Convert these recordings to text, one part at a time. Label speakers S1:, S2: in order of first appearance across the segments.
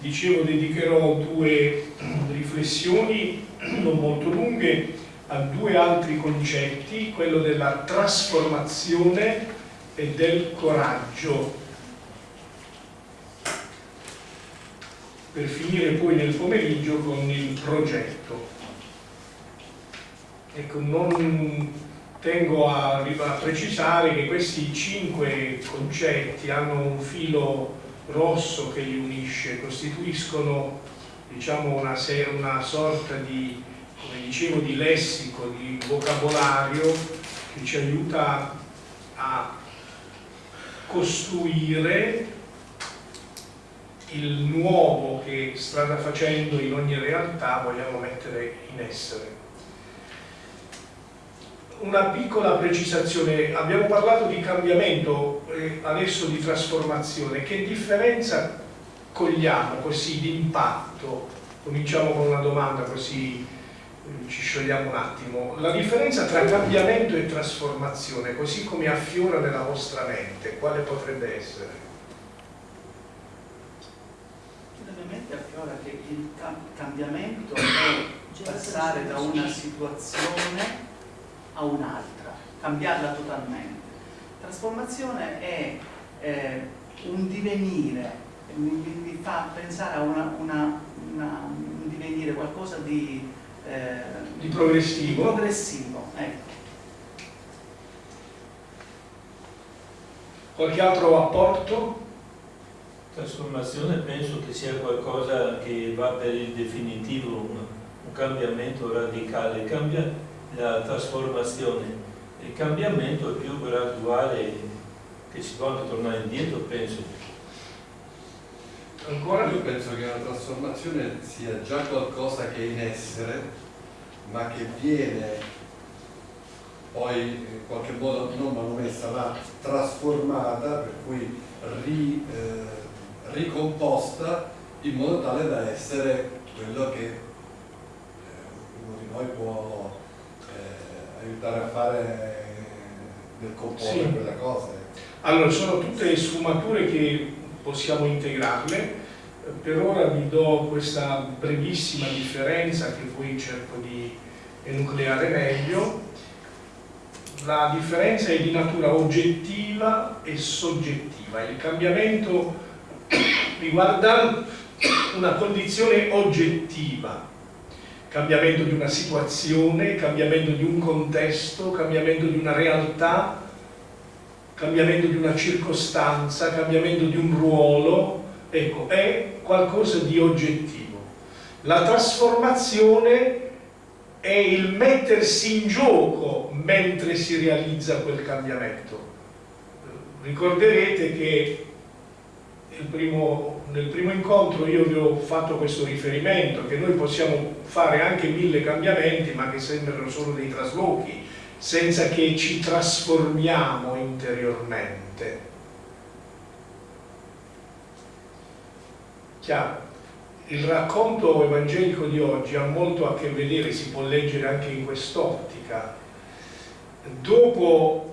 S1: dicevo dedicherò due riflessioni non molto lunghe a due altri concetti, quello della trasformazione e del coraggio. Per finire poi nel pomeriggio con il progetto. Ecco, non tengo a, a precisare che questi cinque concetti hanno un filo rosso che li unisce, costituiscono diciamo, una, una sorta di come dicevo, di lessico, di vocabolario che ci aiuta a costruire il nuovo che strada facendo in ogni realtà vogliamo mettere in essere. Una piccola precisazione, abbiamo parlato di cambiamento, eh, adesso di trasformazione, che differenza cogliamo così di impatto? Cominciamo con una domanda così ci sciogliamo un attimo, la differenza tra cambiamento e trasformazione, così come affiora nella vostra mente, quale potrebbe essere?
S2: Nella mente affiora che il cambiamento è passare da una situazione a un'altra, cambiarla totalmente. Trasformazione è eh, un divenire, mi, mi, fa pensare a una, una, una, un divenire, qualcosa di
S1: eh, di progressivo.
S2: progressivo ecco.
S1: Qualche altro apporto?
S3: Trasformazione penso che sia qualcosa che va per il definitivo, un, un cambiamento radicale, cambia la trasformazione. Il cambiamento è più graduale, che si può anche tornare indietro, penso.
S4: Ancora? Io penso che la trasformazione sia già qualcosa che è in essere, ma che viene poi in qualche modo non manomessa ma trasformata, per cui ri, eh, ricomposta in modo tale da essere quello che eh, uno di noi può aiutare a fare nel comporre sì. quella cosa.
S1: Allora, sono tutte sfumature che possiamo integrarle. Per ora vi do questa brevissima differenza che poi cerco di enucleare meglio. La differenza è di natura oggettiva e soggettiva. Il cambiamento riguarda una condizione oggettiva, cambiamento di una situazione, cambiamento di un contesto, cambiamento di una realtà cambiamento di una circostanza, cambiamento di un ruolo, ecco, è qualcosa di oggettivo. La trasformazione è il mettersi in gioco mentre si realizza quel cambiamento. Ricorderete che primo, nel primo incontro io vi ho fatto questo riferimento, che noi possiamo fare anche mille cambiamenti ma che sembrano solo dei traslochi, senza che ci trasformiamo interiormente. Chiaro? Il racconto evangelico di oggi ha molto a che vedere, si può leggere anche in quest'ottica. Dopo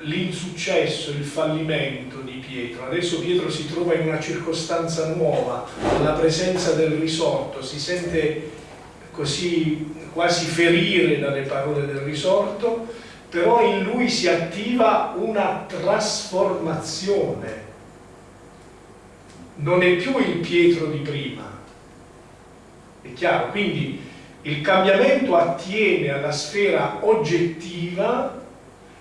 S1: l'insuccesso, il fallimento di Pietro, adesso Pietro si trova in una circostanza nuova, alla presenza del risorto, si sente così quasi ferire dalle parole del risorto, però in lui si attiva una trasformazione. Non è più il Pietro di prima. È chiaro? Quindi il cambiamento attiene alla sfera oggettiva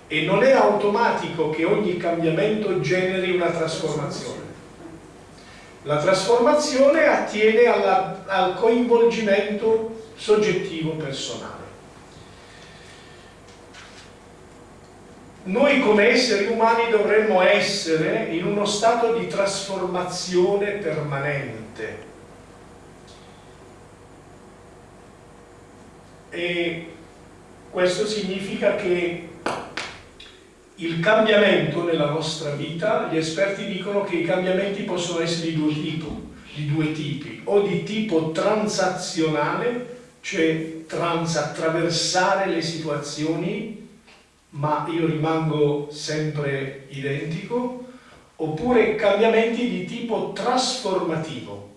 S1: e non è automatico che ogni cambiamento generi una trasformazione. La trasformazione attiene alla, al coinvolgimento soggettivo personale. Noi come esseri umani dovremmo essere in uno stato di trasformazione permanente. E questo significa che il cambiamento nella nostra vita, gli esperti dicono che i cambiamenti possono essere di due tipi, di due tipi o di tipo transazionale cioè trans attraversare le situazioni ma io rimango sempre identico oppure cambiamenti di tipo trasformativo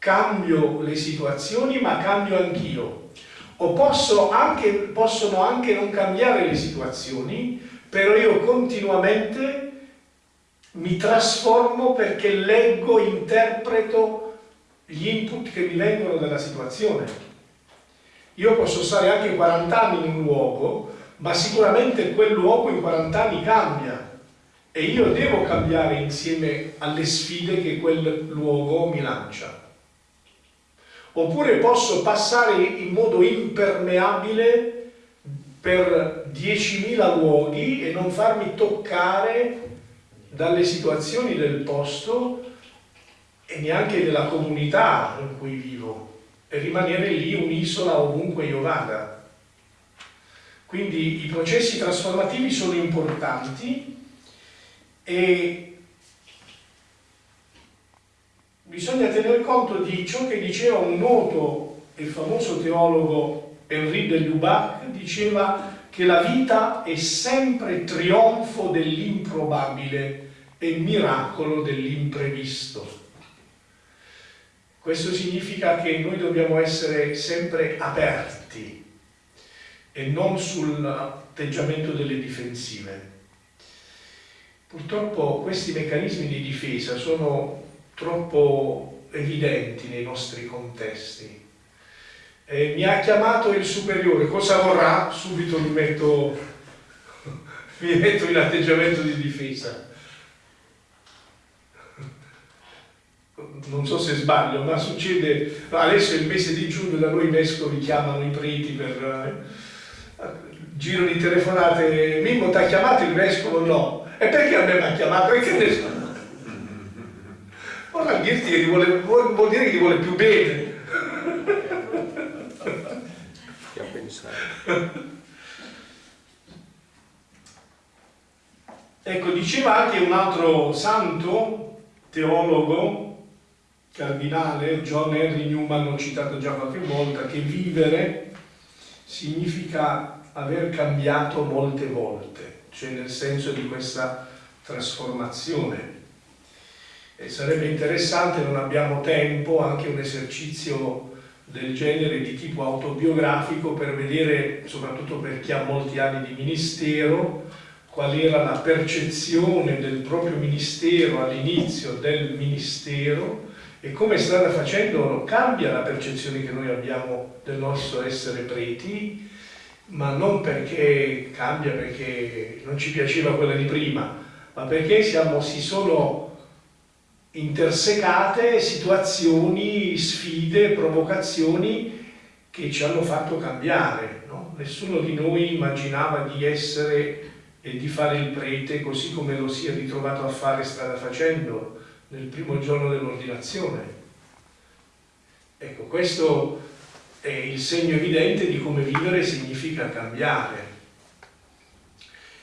S1: cambio le situazioni ma cambio anch'io. O posso anche, possono anche non cambiare le situazioni, però io continuamente mi trasformo perché leggo, interpreto gli input che mi vengono dalla situazione. Io posso stare anche 40 anni in un luogo, ma sicuramente quel luogo in 40 anni cambia e io devo cambiare insieme alle sfide che quel luogo mi lancia. Oppure posso passare in modo impermeabile per 10.000 luoghi e non farmi toccare dalle situazioni del posto e neanche della comunità in cui vivo e rimanere lì un'isola ovunque io vada. Quindi i processi trasformativi sono importanti e bisogna tener conto di ciò che diceva un noto e famoso teologo Henri de Lubac, diceva che la vita è sempre trionfo dell'improbabile e miracolo dell'imprevisto. Questo significa che noi dobbiamo essere sempre aperti e non sull'atteggiamento delle difensive. Purtroppo questi meccanismi di difesa sono troppo evidenti nei nostri contesti. Eh, mi ha chiamato il superiore, cosa vorrà? Subito mi metto, mi metto in atteggiamento di difesa. Non so se sbaglio, ma succede, adesso è il mese di giugno, da noi vescovi chiamano i preti per eh, giro di telefonate, Mimmo ti ha chiamato il vescovo? No. E perché a me mi ha chiamato? Che ne so? Ora dirti che vuole, vuol dire che ti vuole più bene.
S5: Che a pensare.
S1: Ecco, diceva anche un altro santo, teologo, cardinale, John Henry Newman, l'ho citato già qualche volta, che vivere significa aver cambiato molte volte, cioè nel senso di questa trasformazione. E sarebbe interessante, non abbiamo tempo, anche un esercizio del genere di tipo autobiografico per vedere, soprattutto per chi ha molti anni di ministero, qual era la percezione del proprio ministero all'inizio del ministero e come strada facendo cambia la percezione che noi abbiamo del nostro essere preti, ma non perché cambia perché non ci piaceva quella di prima, ma perché siamo, si sono intersecate situazioni, sfide, provocazioni che ci hanno fatto cambiare. No? Nessuno di noi immaginava di essere e di fare il prete così come lo si è ritrovato a fare strada facendo nel primo giorno dell'ordinazione. Ecco, questo è il segno evidente di come vivere significa cambiare.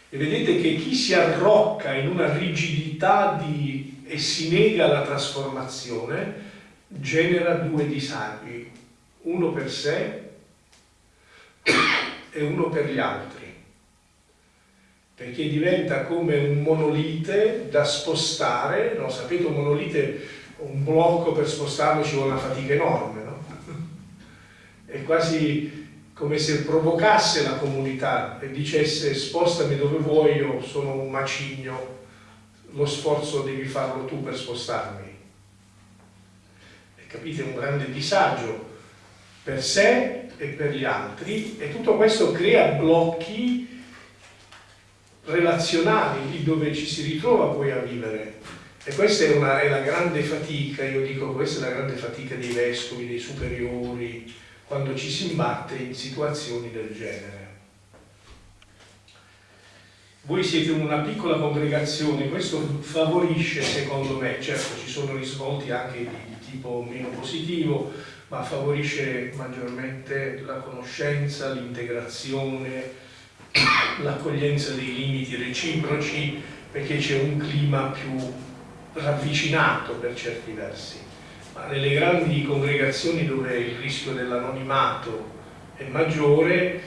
S1: E vedete che chi si arrocca in una rigidità di e si nega alla trasformazione, genera due disagi, uno per sé e uno per gli altri, perché diventa come un monolite da spostare, no? sapete un monolite, un blocco per spostarlo ci vuole una fatica enorme, no? è quasi come se provocasse la comunità e dicesse spostami dove vuoi, io sono un macigno, lo sforzo devi farlo tu per spostarmi. E capite? Un grande disagio per sé e per gli altri e tutto questo crea blocchi relazionali lì dove ci si ritrova poi a vivere. E questa è, una, è la grande fatica, io dico questa è la grande fatica dei vescovi, dei superiori, quando ci si imbatte in situazioni del genere. Voi siete una piccola congregazione, questo favorisce secondo me, certo ci sono risvolti anche di tipo meno positivo, ma favorisce maggiormente la conoscenza, l'integrazione, l'accoglienza dei limiti reciproci, perché c'è un clima più ravvicinato per certi versi. Ma nelle grandi congregazioni dove il rischio dell'anonimato è maggiore,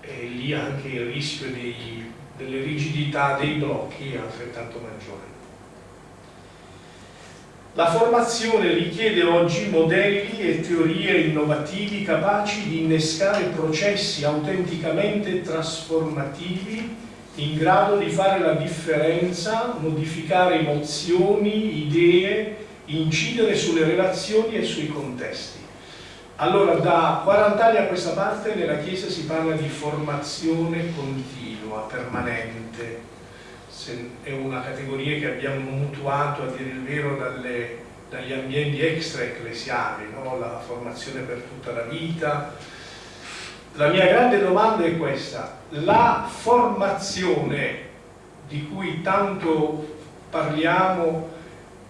S1: è lì anche il rischio dei delle rigidità dei blocchi altrettanto maggiori. La formazione richiede oggi modelli e teorie innovativi capaci di innescare processi autenticamente trasformativi in grado di fare la differenza, modificare emozioni, idee, incidere sulle relazioni e sui contesti. Allora, da 40 anni a questa parte nella Chiesa si parla di formazione continua, permanente. È una categoria che abbiamo mutuato, a dire il vero, dalle, dagli ambienti extra-ecclesiali, no? la formazione per tutta la vita. La mia grande domanda è questa, la formazione di cui tanto parliamo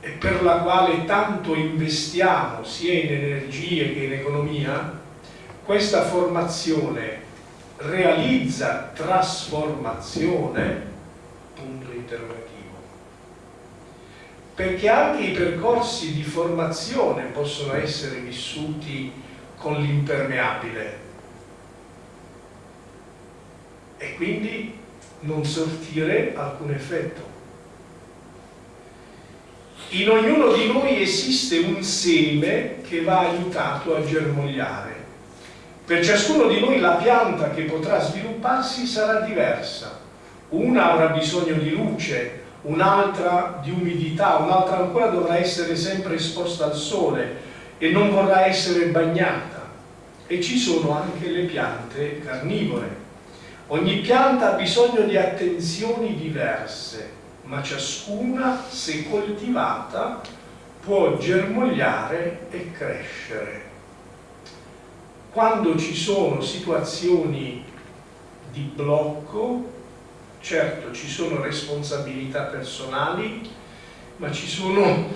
S1: e per la quale tanto investiamo sia in energie che in economia, questa formazione realizza trasformazione? Punto interrogativo. Perché anche i percorsi di formazione possono essere vissuti con l'impermeabile e quindi non sortire alcun effetto. In ognuno di noi esiste un seme che va aiutato a germogliare. Per ciascuno di noi la pianta che potrà svilupparsi sarà diversa. Una avrà bisogno di luce, un'altra di umidità, un'altra ancora dovrà essere sempre esposta al sole e non vorrà essere bagnata. E ci sono anche le piante carnivore. Ogni pianta ha bisogno di attenzioni diverse ma ciascuna, se coltivata, può germogliare e crescere. Quando ci sono situazioni di blocco, certo ci sono responsabilità personali, ma ci sono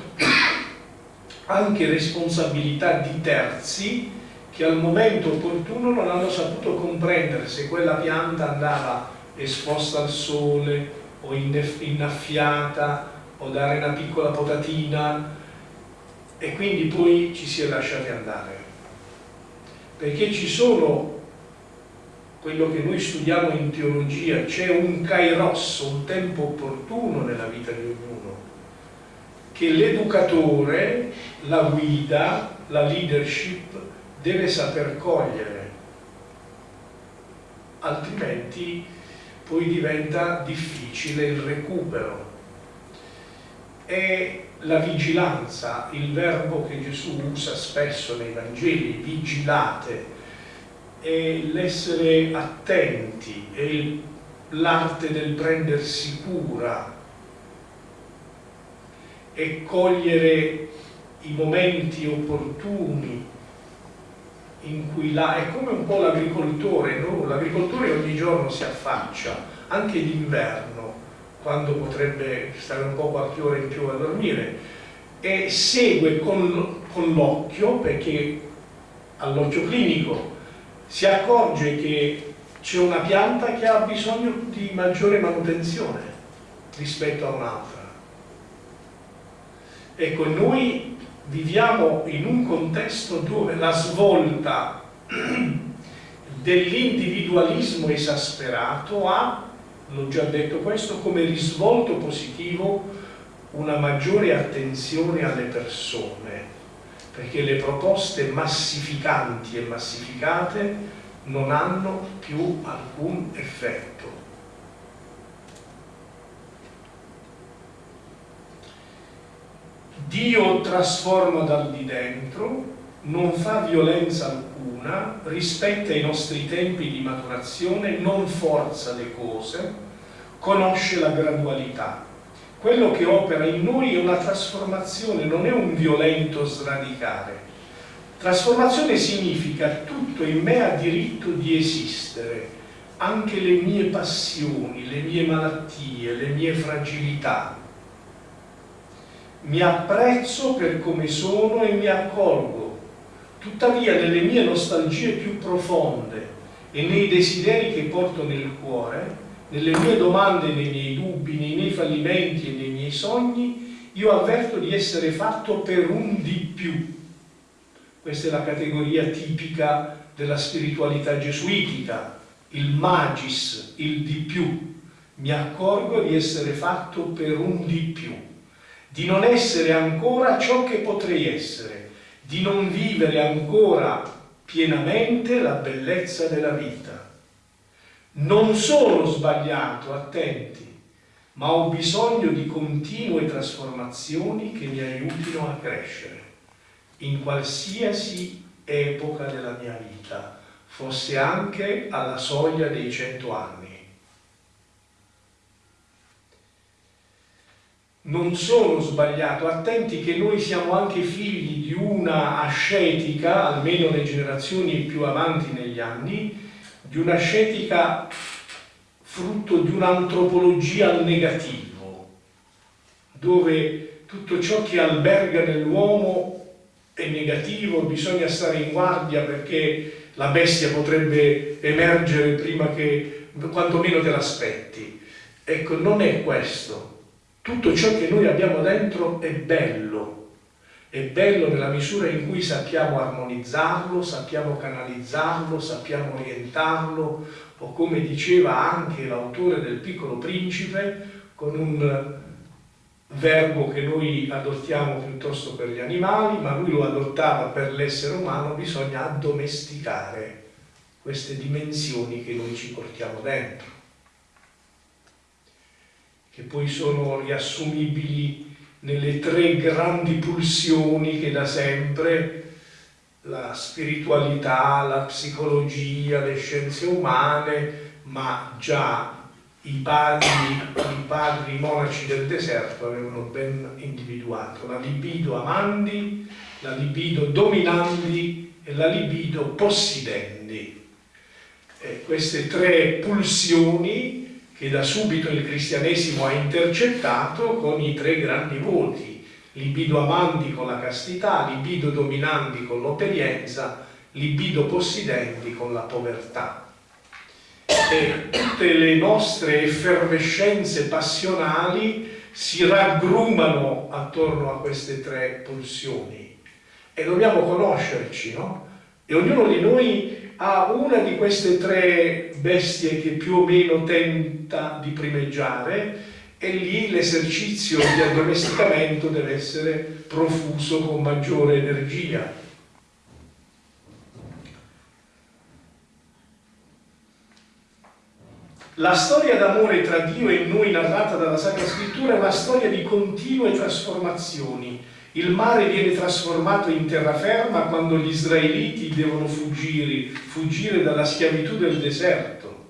S1: anche responsabilità di terzi che al momento opportuno non hanno saputo comprendere se quella pianta andava esposta al sole, o innaffiata o dare una piccola potatina e quindi poi ci si è lasciati andare. Perché ci sono quello che noi studiamo in teologia c'è un kairos, un tempo opportuno nella vita di ognuno che l'educatore la guida, la leadership deve saper cogliere. Altrimenti poi diventa difficile il recupero. E la vigilanza, il verbo che Gesù usa spesso nei Vangeli, vigilate, è l'essere attenti, è l'arte del prendersi cura, e cogliere i momenti opportuni in cui là è come un po' l'agricoltore, no? l'agricoltore ogni giorno si affaccia, anche d'inverno, quando potrebbe stare un po' qualche ora in più a dormire, e segue con, con l'occhio, perché all'occhio clinico si accorge che c'è una pianta che ha bisogno di maggiore manutenzione rispetto a un'altra. Ecco, noi viviamo in un contesto dove la svolta dell'individualismo esasperato ha, l'ho già detto questo, come risvolto positivo una maggiore attenzione alle persone, perché le proposte massificanti e massificate non hanno più alcun effetto. Dio trasforma dal di dentro, non fa violenza alcuna, rispetta i nostri tempi di maturazione, non forza le cose, conosce la gradualità. Quello che opera in noi è una trasformazione, non è un violento sradicare. Trasformazione significa tutto in me ha diritto di esistere, anche le mie passioni, le mie malattie, le mie fragilità, mi apprezzo per come sono e mi accolgo. Tuttavia nelle mie nostalgie più profonde e nei desideri che porto nel cuore, nelle mie domande, nei miei dubbi, nei miei fallimenti e nei miei sogni, io avverto di essere fatto per un di più. Questa è la categoria tipica della spiritualità gesuitica, il magis, il di più. Mi accorgo di essere fatto per un di più di non essere ancora ciò che potrei essere, di non vivere ancora pienamente la bellezza della vita. Non sono sbagliato, attenti, ma ho bisogno di continue trasformazioni che mi aiutino a crescere in qualsiasi epoca della mia vita, fosse anche alla soglia dei cento anni. Non sono sbagliato, attenti che noi siamo anche figli di una ascetica, almeno le generazioni più avanti negli anni, di un'ascetica frutto di un'antropologia al negativo, dove tutto ciò che alberga nell'uomo è negativo, bisogna stare in guardia perché la bestia potrebbe emergere prima che quantomeno te l'aspetti. Ecco, non è questo. Tutto ciò che noi abbiamo dentro è bello, è bello nella misura in cui sappiamo armonizzarlo, sappiamo canalizzarlo, sappiamo orientarlo, o come diceva anche l'autore del Piccolo Principe, con un verbo che noi adottiamo piuttosto per gli animali, ma lui lo adottava per l'essere umano, bisogna addomesticare queste dimensioni che noi ci portiamo dentro, che poi sono riassumibili nelle tre grandi pulsioni che da sempre la spiritualità, la psicologia, le scienze umane, ma già i padri, i padri monaci del deserto avevano ben individuato la libido amandi, la libido dominandi e la libido possidendi. E queste tre pulsioni che da subito il cristianesimo ha intercettato con i tre grandi voti, libido amandi con la castità, libido dominandi con l'operienza, libido possidendi con la povertà e tutte le nostre effervescenze passionali si raggrumano attorno a queste tre pulsioni e dobbiamo conoscerci, no? E ognuno di noi ha una di queste tre bestie che più o meno tenta di primeggiare e lì l'esercizio di addomesticamento deve essere profuso con maggiore energia. La storia d'amore tra Dio e noi narrata dalla Sacra Scrittura è una storia di continue trasformazioni. Il mare viene trasformato in terraferma quando gli israeliti devono fuggire, fuggire dalla schiavitù del deserto.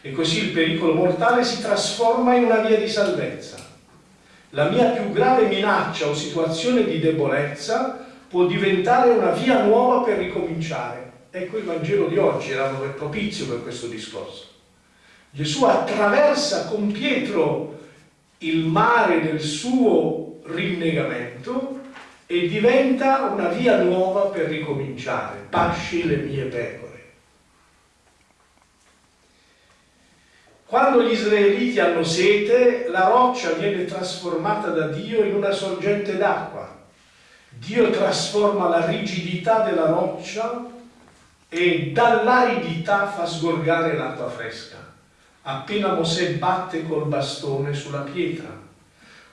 S1: E così il pericolo mortale si trasforma in una via di salvezza. La mia più grave minaccia o situazione di debolezza può diventare una via nuova per ricominciare. Ecco il Vangelo di oggi, era propizio per questo discorso. Gesù attraversa con Pietro il mare del suo rinnegamento e diventa una via nuova per ricominciare. Pasci le mie pecore. Quando gli israeliti hanno sete, la roccia viene trasformata da Dio in una sorgente d'acqua. Dio trasforma la rigidità della roccia e dall'aridità fa sgorgare l'acqua fresca appena Mosè batte col bastone sulla pietra.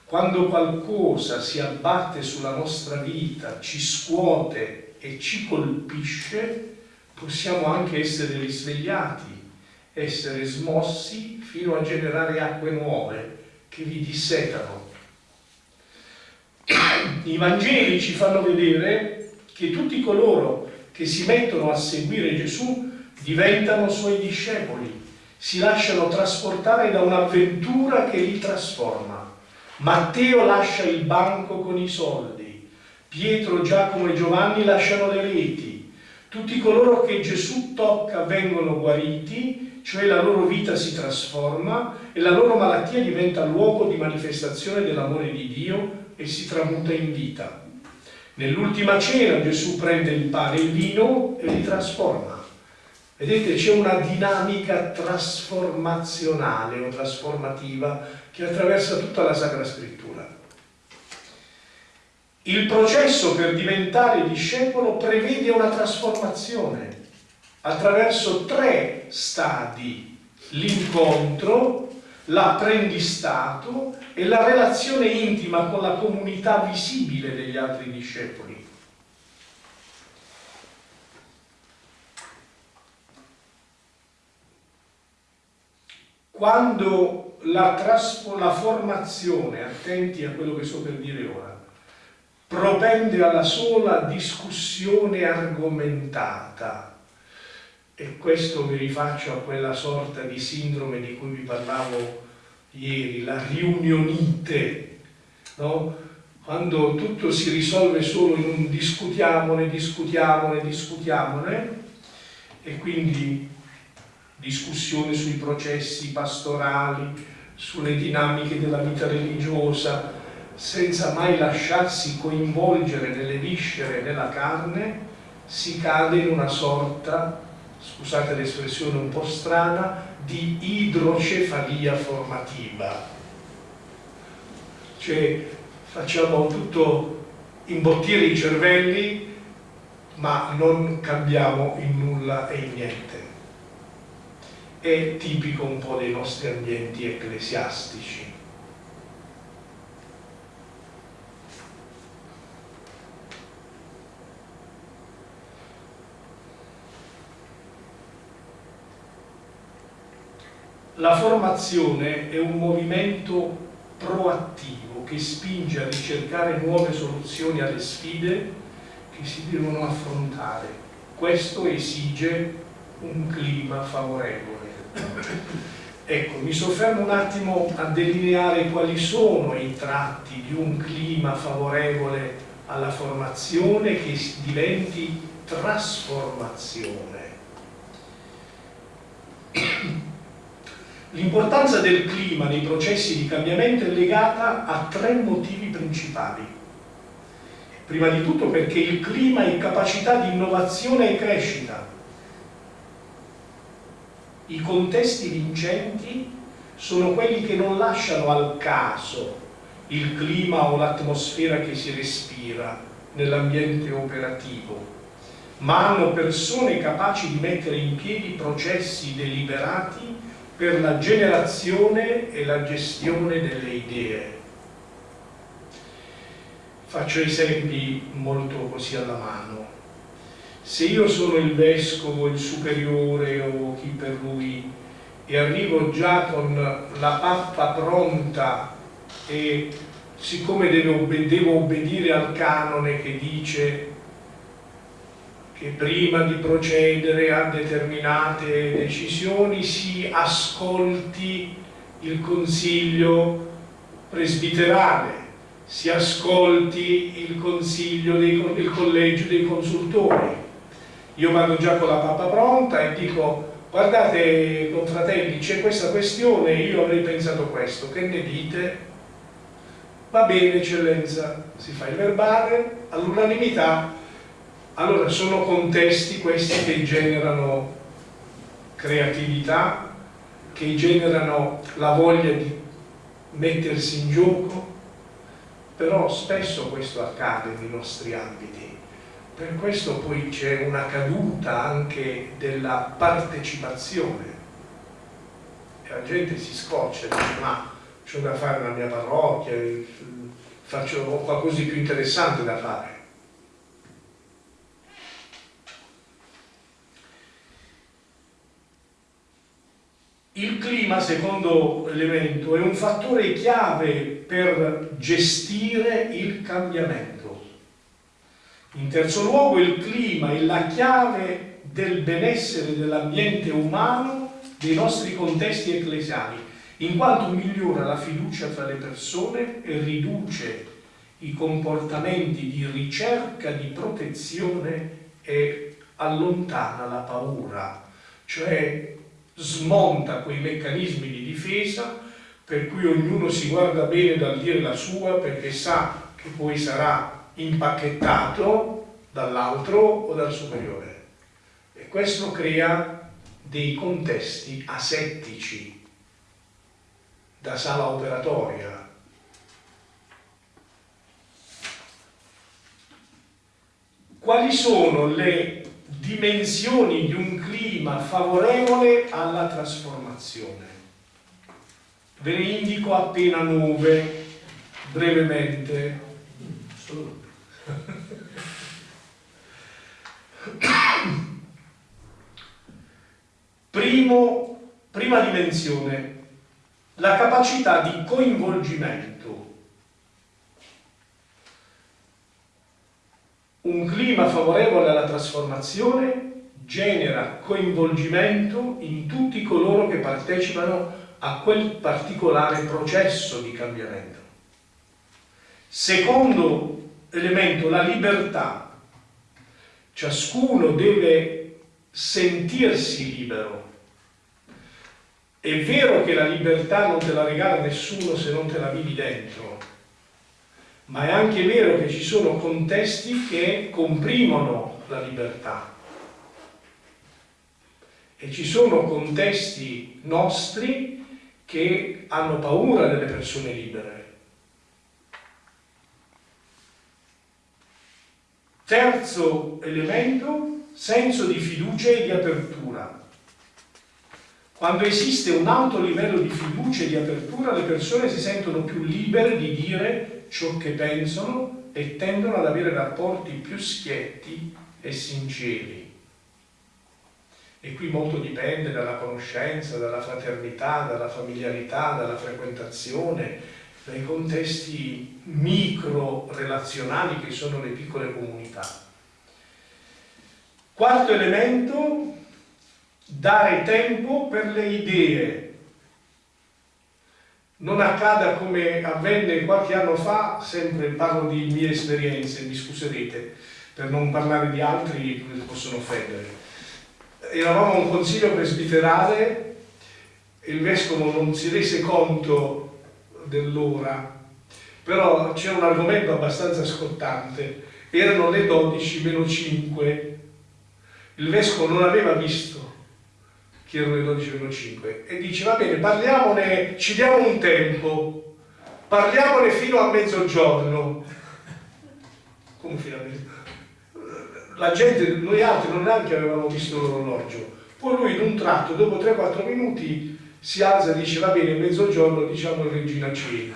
S1: Quando qualcosa si abbatte sulla nostra vita, ci scuote e ci colpisce, possiamo anche essere risvegliati, essere smossi fino a generare acque nuove che vi dissetano. I Vangeli ci fanno vedere che tutti coloro che si mettono a seguire Gesù diventano suoi discepoli si lasciano trasportare da un'avventura che li trasforma. Matteo lascia il banco con i soldi, Pietro, Giacomo e Giovanni lasciano le reti. Tutti coloro che Gesù tocca vengono guariti, cioè la loro vita si trasforma e la loro malattia diventa luogo di manifestazione dell'amore di Dio e si tramuta in vita. Nell'ultima cena Gesù prende il pane e il vino e li trasforma. Vedete, c'è una dinamica trasformazionale o trasformativa che attraversa tutta la Sacra Scrittura. Il processo per diventare discepolo prevede una trasformazione attraverso tre stadi. L'incontro, l'apprendistato e la relazione intima con la comunità visibile degli altri discepoli. Quando la, la formazione, attenti a quello che sto per dire ora, propende alla sola discussione argomentata, e questo mi rifaccio a quella sorta di sindrome di cui vi parlavo ieri, la riunionite, no? quando tutto si risolve solo in un discutiamone, discutiamone, discutiamone, e quindi discussione sui processi pastorali, sulle dinamiche della vita religiosa, senza mai lasciarsi coinvolgere nelle viscere della carne, si cade in una sorta scusate l'espressione un po' strana, di idrocefalia formativa. Cioè facciamo tutto imbottire i cervelli, ma non cambiamo in nulla e in niente. È tipico un po' dei nostri ambienti ecclesiastici. La formazione è un movimento proattivo che spinge a ricercare nuove soluzioni alle sfide che si devono affrontare. Questo esige un clima favorevole. Ecco, mi soffermo un attimo a delineare quali sono i tratti di un clima favorevole alla formazione che diventi trasformazione. L'importanza del clima nei processi di cambiamento è legata a tre motivi principali. Prima di tutto perché il clima è capacità di innovazione e crescita. I contesti vincenti sono quelli che non lasciano al caso il clima o l'atmosfera che si respira nell'ambiente operativo, ma hanno persone capaci di mettere in piedi processi deliberati per la generazione e la gestione delle idee. Faccio esempi molto così alla mano. Se io sono il vescovo, il superiore o chi per lui e arrivo già con la pappa pronta e siccome devo, devo obbedire al canone che dice che prima di procedere a determinate decisioni si ascolti il consiglio presbiterale, si ascolti il consiglio dei, il collegio dei consultori. Io vado già con la pappa pronta e dico guardate confratelli c'è questa questione, io avrei pensato questo, che ne dite? Va bene eccellenza, si fa il verbale, all'unanimità allora, sono contesti questi che generano creatività, che generano la voglia di mettersi in gioco, però spesso questo accade nei nostri ambiti. Per questo poi c'è una caduta anche della partecipazione. E la gente si scoccia dice ma c'ho da fare nella mia parrocchia, faccio qualcosa di più interessante da fare Il clima, secondo elemento, è un fattore chiave per gestire il cambiamento. In terzo luogo, il clima è la chiave del benessere dell'ambiente umano dei nostri contesti ecclesiali, in quanto migliora la fiducia tra le persone e riduce i comportamenti di ricerca di protezione e allontana la paura, cioè smonta quei meccanismi di difesa per cui ognuno si guarda bene dal dire la sua perché sa che poi sarà impacchettato dall'altro o dal superiore. E questo crea dei contesti asettici da sala operatoria. Quali sono le dimensioni di un clima favorevole alla trasformazione. Ve ne indico appena nove, brevemente.
S3: Solo.
S1: Primo, prima dimensione, la capacità di coinvolgimento. Un clima favorevole alla trasformazione genera coinvolgimento in tutti coloro che partecipano a quel particolare processo di cambiamento. Secondo elemento, la libertà. Ciascuno deve sentirsi libero. È vero che la libertà non te la regala nessuno se non te la vivi dentro, ma è anche vero che ci sono contesti che comprimono la libertà. E ci sono contesti nostri che hanno paura delle persone libere. Terzo elemento, senso di fiducia e di apertura. Quando esiste un alto livello di fiducia e di apertura, le persone si sentono più libere di dire ciò che pensano e tendono ad avere rapporti più schietti e sinceri. E qui molto dipende dalla conoscenza, dalla fraternità, dalla familiarità, dalla frequentazione, dai contesti micro-relazionali che sono le piccole comunità. Quarto elemento, dare tempo per le idee. Non accada come avvenne qualche anno fa, sempre parlo di mie esperienze, mi scuserete, per non parlare di altri che possono offendere. Eravamo a un consiglio presbiterale, il vescovo non si rese conto dell'ora, però c'è un argomento abbastanza scottante, erano le 12 meno 5, il vescovo non aveva visto che erano le 12 meno 5 e dice va bene parliamone, ci diamo un tempo, parliamone fino a mezzogiorno. Come fino a mezzogiorno? La gente, noi altri non neanche avevamo visto l'orologio, poi lui in un tratto, dopo 3-4 minuti, si alza e dice va bene, mezzogiorno diciamo regina cena.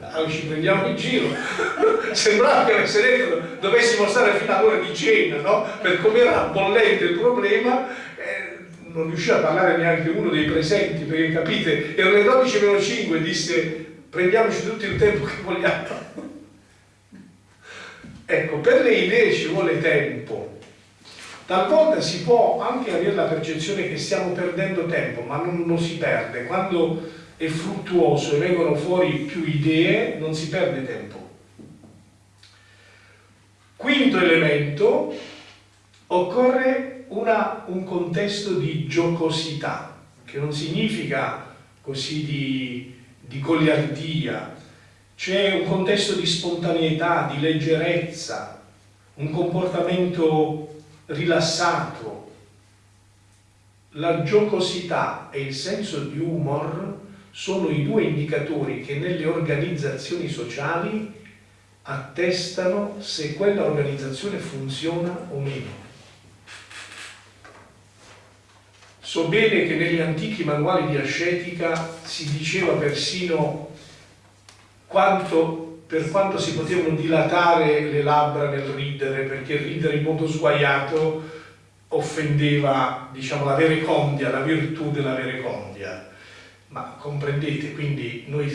S1: Allora ci prendiamo in giro. Sembrava che avesse detto dovessimo stare fino all'ora di cena, no? Per come era bollente il problema, eh, non riusciva a parlare neanche uno dei presenti, perché capite, erano le 12 meno 5 e disse prendiamoci tutto il tempo che vogliamo. Ecco, per le idee ci vuole tempo. Talvolta si può anche avere la percezione che stiamo perdendo tempo, ma non, non si perde. Quando è fruttuoso e vengono fuori più idee, non si perde tempo. Quinto elemento, occorre una, un contesto di giocosità, che non significa così di, di goliardia, c'è un contesto di spontaneità, di leggerezza, un comportamento rilassato. La giocosità e il senso di humor sono i due indicatori che nelle organizzazioni sociali attestano se quella organizzazione funziona o meno. So bene che negli antichi manuali di ascetica si diceva persino quanto, per quanto si potevano dilatare le labbra nel ridere, perché ridere in modo sguaiato offendeva diciamo, la verecondia, la virtù della verecondia. Ma comprendete, quindi noi,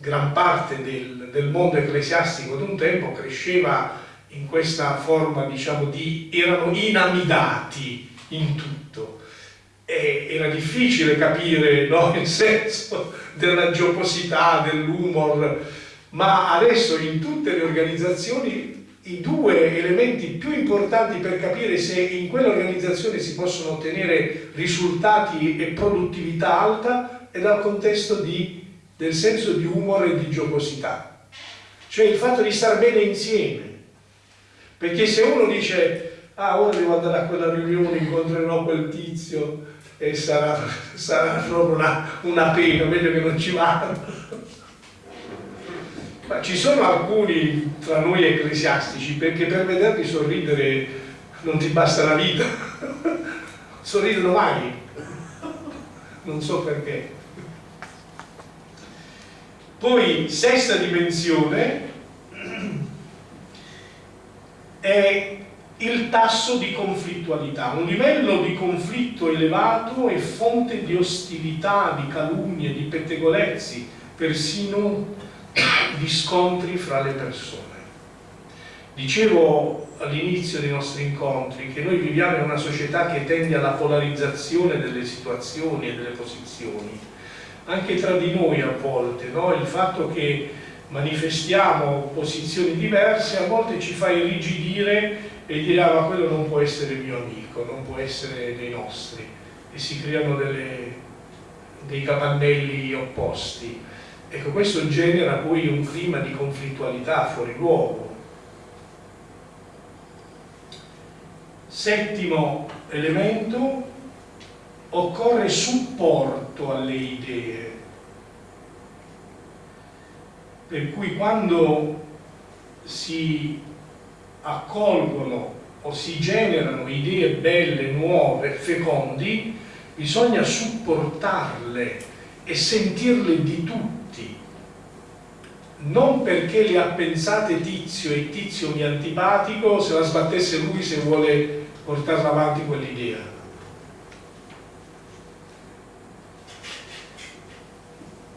S1: gran parte del, del mondo ecclesiastico d'un tempo cresceva in questa forma, diciamo, di... erano inamidati in tutto. E era difficile capire no, il senso della giocosità, dell'humor, ma adesso in tutte le organizzazioni i due elementi più importanti per capire se in quell'organizzazione si possono ottenere risultati e produttività alta è dal contesto di, del senso di humor e di giocosità. Cioè il fatto di star bene insieme. Perché se uno dice, ah ora devo andare a quella riunione, incontrerò quel tizio e sarà, sarà proprio una, una pena, meglio che non ci vada. Ma ci sono alcuni tra noi ecclesiastici perché per vederli sorridere non ti basta la vita. Sorridono mai. Non so perché. Poi, sesta dimensione è il tasso di conflittualità. Un livello di conflitto elevato è fonte di ostilità, di calunnie, di pettegolezzi, persino di scontri fra le persone. Dicevo all'inizio dei nostri incontri che noi viviamo in una società che tende alla polarizzazione delle situazioni e delle posizioni, anche tra di noi a volte, no? il fatto che manifestiamo posizioni diverse a volte ci fa irrigidire e dire ah ma quello non può essere mio amico, non può essere dei nostri e si creano delle, dei capannelli opposti. Ecco, questo genera poi un clima di conflittualità fuori luogo. Settimo elemento, occorre supporto alle idee. Per cui quando si accolgono o si generano idee belle, nuove, fecondi, bisogna supportarle e sentirle di tutti. Non perché le ha pensate Tizio e Tizio mi antipatico, se la sbattesse lui se vuole portare avanti quell'idea.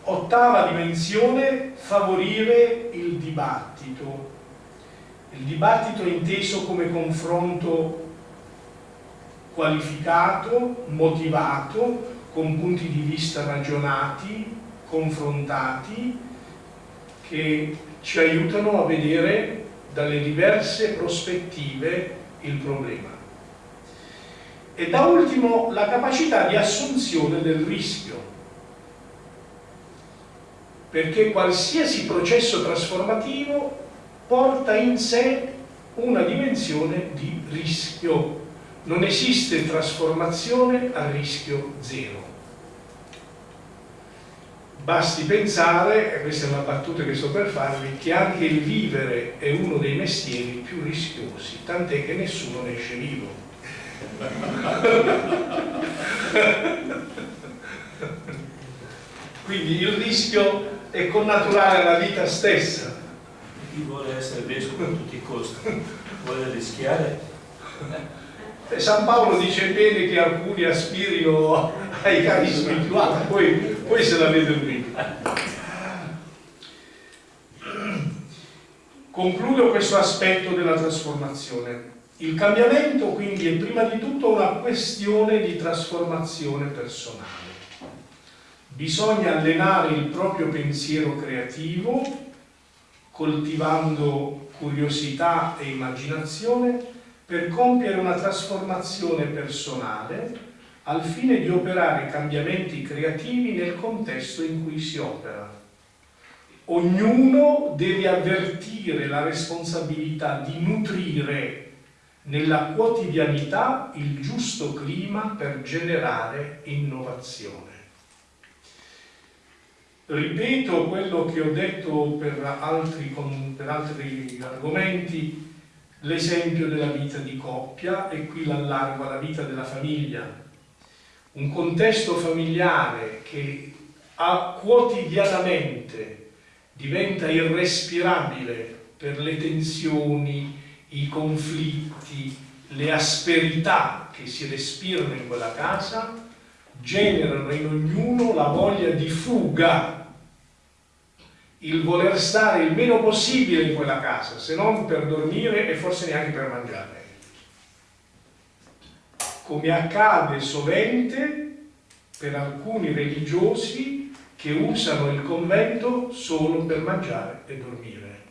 S1: Ottava dimensione, favorire il dibattito il dibattito è inteso come confronto qualificato, motivato, con punti di vista ragionati, confrontati, che ci aiutano a vedere dalle diverse prospettive il problema. E da ultimo la capacità di assunzione del rischio, perché qualsiasi processo trasformativo porta in sé una dimensione di rischio. Non esiste trasformazione a rischio zero. Basti pensare, e questa è una battuta che sto per farvi, che anche il vivere è uno dei mestieri più rischiosi, tant'è che nessuno ne esce vivo. Quindi il rischio è connaturale alla vita stessa.
S3: Chi vuole essere vescovo a tutti i costi? Vuole rischiare?
S1: Eh, San Paolo dice bene che alcuni aspirino ai carismi. Più alti poi, poi se la vede lui concludo questo aspetto della trasformazione. Il cambiamento quindi è prima di tutto una questione di trasformazione personale. Bisogna allenare il proprio pensiero creativo coltivando curiosità e immaginazione per compiere una trasformazione personale al fine di operare cambiamenti creativi nel contesto in cui si opera. Ognuno deve avvertire la responsabilità di nutrire nella quotidianità il giusto clima per generare innovazione. Ripeto quello che ho detto per altri, per altri argomenti, l'esempio della vita di coppia e qui l'allargo alla vita della famiglia. Un contesto familiare che a, quotidianamente diventa irrespirabile per le tensioni, i conflitti, le asperità che si respirano in quella casa, generano in ognuno la voglia di fuga il voler stare il meno possibile in quella casa, se non per dormire e forse neanche per mangiare. Come accade sovente per alcuni religiosi che usano il convento solo per mangiare e dormire,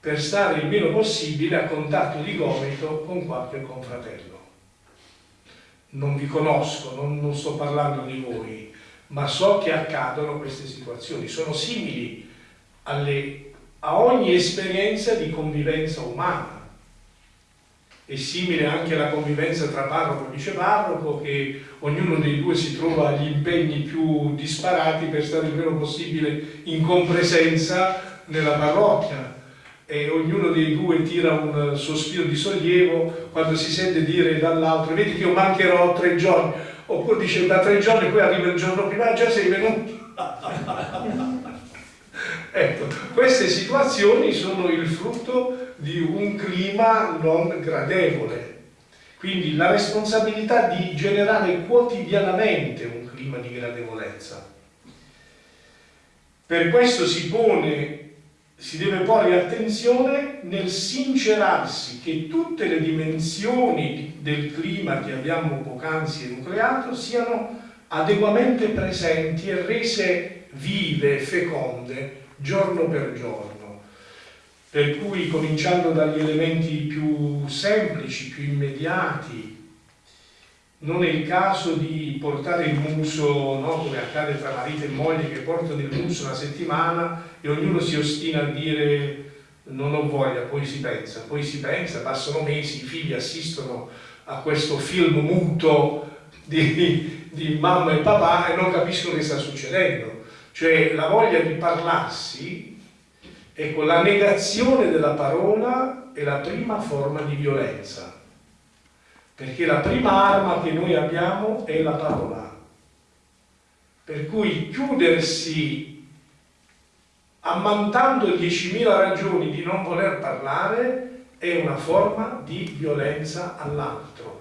S1: per stare il meno possibile a contatto di gomito con qualche confratello. Non vi conosco, non, non sto parlando di voi, ma so che accadono queste situazioni, sono simili alle, a ogni esperienza di convivenza umana. È simile anche alla convivenza tra parroco e viceparroco, che ognuno dei due si trova agli impegni più disparati per stare il meno possibile in compresenza nella parrocchia. E ognuno dei due tira un sospiro di sollievo quando si sente dire dall'altro vedi che io mancherò tre giorni oppure dice da tre giorni poi arriva il giorno prima già sei venuto ecco, queste situazioni sono il frutto di un clima non gradevole. Quindi la responsabilità di generare quotidianamente un clima di gradevolezza. Per questo si pone si deve porre attenzione nel sincerarsi che tutte le dimensioni del clima che abbiamo poc'anzi enucleato siano adeguamente presenti e rese vive, feconde, giorno per giorno. Per cui cominciando dagli elementi più semplici, più immediati, non è il caso di portare il muso, no, come accade tra marito e moglie che portano il muso una settimana e ognuno si ostina a dire non ho voglia, poi si pensa, poi si pensa, passano mesi, i figli assistono a questo film muto di, di mamma e papà e non capiscono che sta succedendo. Cioè la voglia di parlarsi, ecco, la negazione della parola è la prima forma di violenza perché la prima arma che noi abbiamo è la parola. Per cui chiudersi ammantando 10.000 ragioni di non voler parlare è una forma di violenza all'altro.